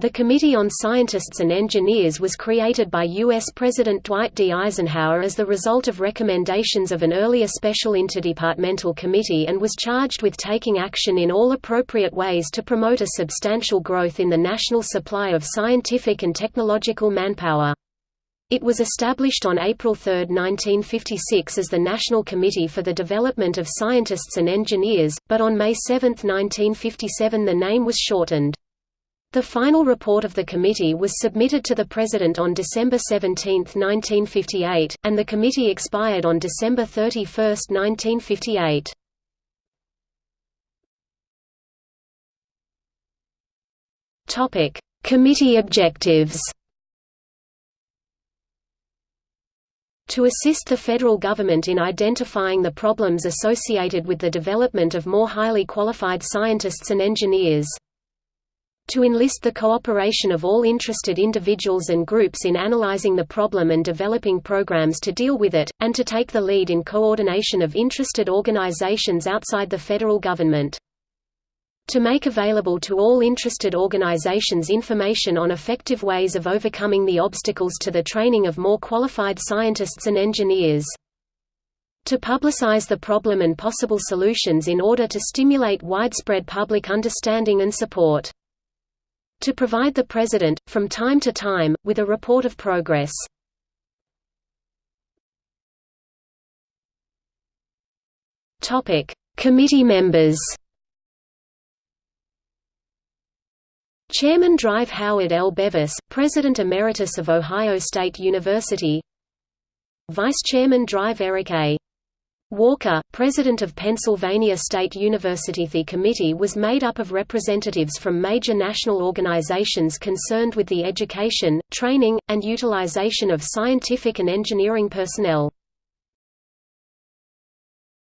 The Committee on Scientists and Engineers was created by U.S. President Dwight D. Eisenhower as the result of recommendations of an earlier special interdepartmental committee and was charged with taking action in all appropriate ways to promote a substantial growth in the national supply of scientific and technological manpower. It was established on April 3, 1956 as the National Committee for the Development of Scientists and Engineers, but on May 7, 1957 the name was shortened. The final report of the committee was submitted to the President on December 17, 1958, and the committee expired on December 31, 1958. Topic: Committee objectives. To assist the federal government in identifying the problems associated with the development of more highly qualified scientists and engineers to enlist the cooperation of all interested individuals and groups in analyzing the problem and developing programs to deal with it, and to take the lead in coordination of interested organizations outside the federal government. To make available to all interested organizations information on effective ways of overcoming the obstacles to the training of more qualified scientists and engineers. To publicize the problem and possible solutions in order to stimulate widespread public understanding and support to provide the President, from time to time, with a report of progress. Committee members Chairman Drive Howard L. Bevis, President Emeritus of Ohio State University Vice Chairman Drive Eric A. Walker, president of Pennsylvania State University. The committee was made up of representatives from major national organizations concerned with the education, training, and utilization of scientific and engineering personnel.